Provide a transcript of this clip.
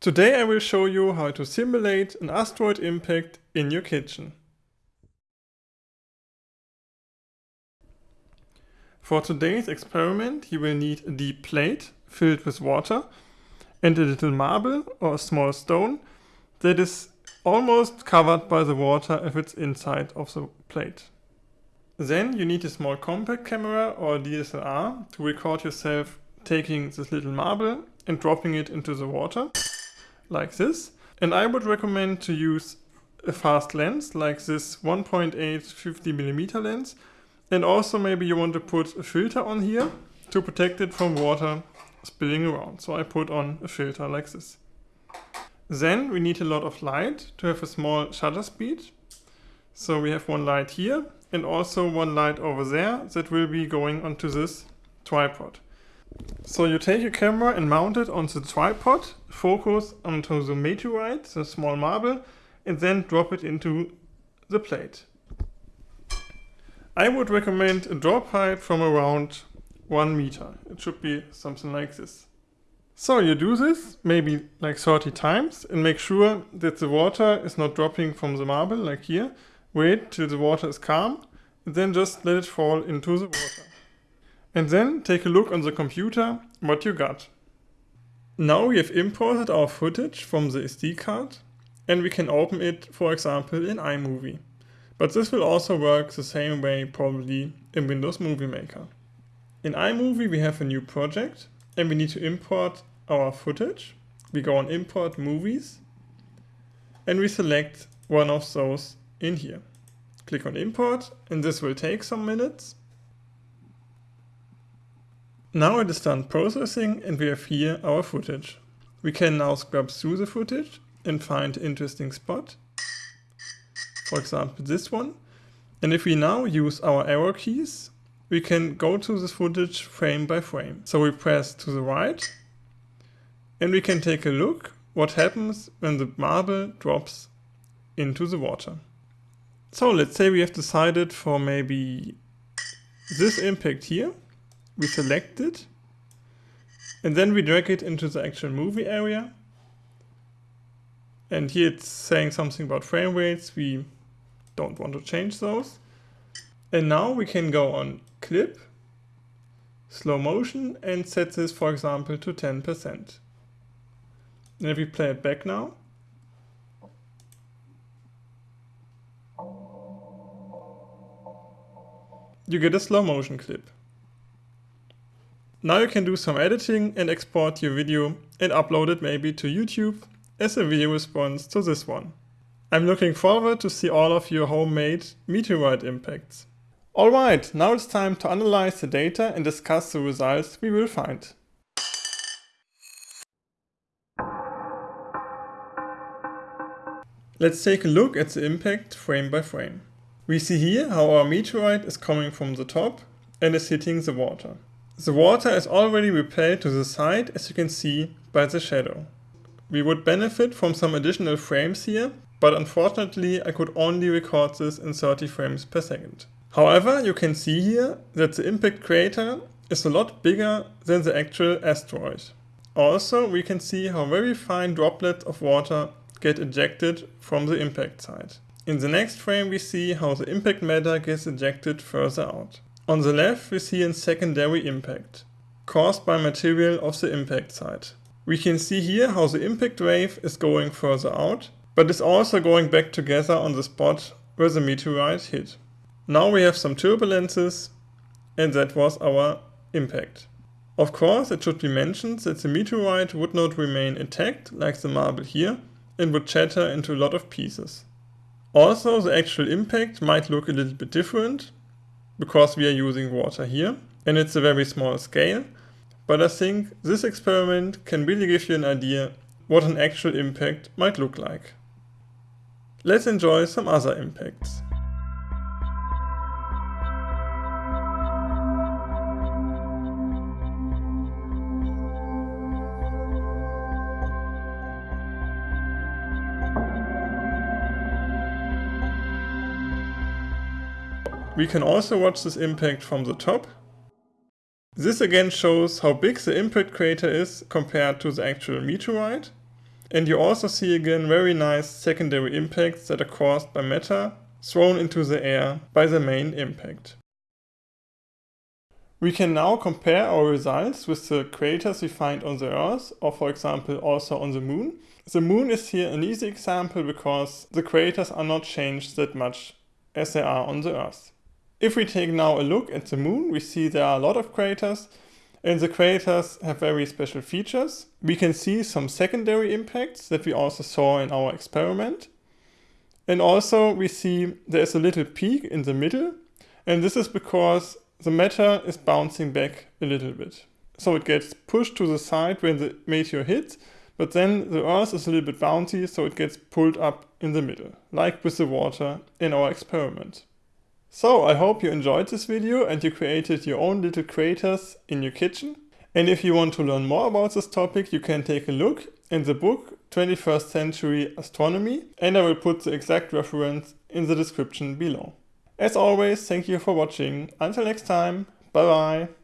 Today I will show you how to simulate an asteroid impact in your kitchen. For today's experiment you will need a deep plate filled with water and a little marble or a small stone that is almost covered by the water if it's inside of the plate. Then you need a small compact camera or DSLR to record yourself taking this little marble and dropping it into the water, like this. And I would recommend to use a fast lens, like this 1.8 50mm lens. And also maybe you want to put a filter on here to protect it from water spilling around. So I put on a filter like this. Then we need a lot of light to have a small shutter speed. So we have one light here and also one light over there that will be going onto this tripod. So you take your camera and mount it on the tripod, focus onto the meteorite, the small marble, and then drop it into the plate. I would recommend a drop height from around 1 meter. It should be something like this. So you do this maybe like 30 times and make sure that the water is not dropping from the marble like here. Wait till the water is calm and then just let it fall into the water. And then take a look on the computer what you got. Now we have imported our footage from the SD card and we can open it for example in iMovie. But this will also work the same way probably in Windows Movie Maker. In iMovie we have a new project and we need to import our footage. We go on import movies and we select one of those in here. Click on import and this will take some minutes. Now it is done processing and we have here our footage. We can now scrub through the footage and find interesting spot. For example this one. And if we now use our arrow keys, we can go to this footage frame by frame. So we press to the right and we can take a look what happens when the marble drops into the water. So let's say we have decided for maybe this impact here. We select it and then we drag it into the actual movie area. And here it's saying something about frame rates. We don't want to change those. And now we can go on clip, slow motion and set this for example to 10%. And if we play it back now, you get a slow motion clip. Now you can do some editing and export your video and upload it maybe to YouTube as a video response to this one. I'm looking forward to see all of your homemade meteorite impacts. Alright, now it's time to analyze the data and discuss the results we will find. Let's take a look at the impact frame by frame. We see here how our meteorite is coming from the top and is hitting the water. The water is already repelled to the side as you can see by the shadow. We would benefit from some additional frames here, but unfortunately I could only record this in 30 frames per second. However, you can see here that the impact crater is a lot bigger than the actual asteroid. Also, we can see how very fine droplets of water get ejected from the impact site. In the next frame we see how the impact matter gets ejected further out. On the left we see a secondary impact, caused by material of the impact site. We can see here how the impact wave is going further out, but is also going back together on the spot where the meteorite hit. Now we have some turbulences and that was our impact. Of course it should be mentioned that the meteorite would not remain intact like the marble here, and would shatter into a lot of pieces. Also, the actual impact might look a little bit different, because we are using water here, and it's a very small scale, but I think this experiment can really give you an idea what an actual impact might look like. Let's enjoy some other impacts. We can also watch this impact from the top. This again shows how big the impact crater is compared to the actual meteorite. And you also see again very nice secondary impacts that are caused by matter thrown into the air by the main impact. We can now compare our results with the craters we find on the Earth, or for example also on the Moon. The Moon is here an easy example because the craters are not changed that much as they are on the Earth. If we take now a look at the Moon, we see there are a lot of craters, and the craters have very special features. We can see some secondary impacts that we also saw in our experiment. And also we see there's a little peak in the middle, and this is because the matter is bouncing back a little bit. So it gets pushed to the side when the meteor hits, but then the Earth is a little bit bouncy, so it gets pulled up in the middle, like with the water in our experiment. So I hope you enjoyed this video and you created your own little craters in your kitchen. And if you want to learn more about this topic, you can take a look in the book 21st Century Astronomy and I will put the exact reference in the description below. As always, thank you for watching. Until next time, bye bye.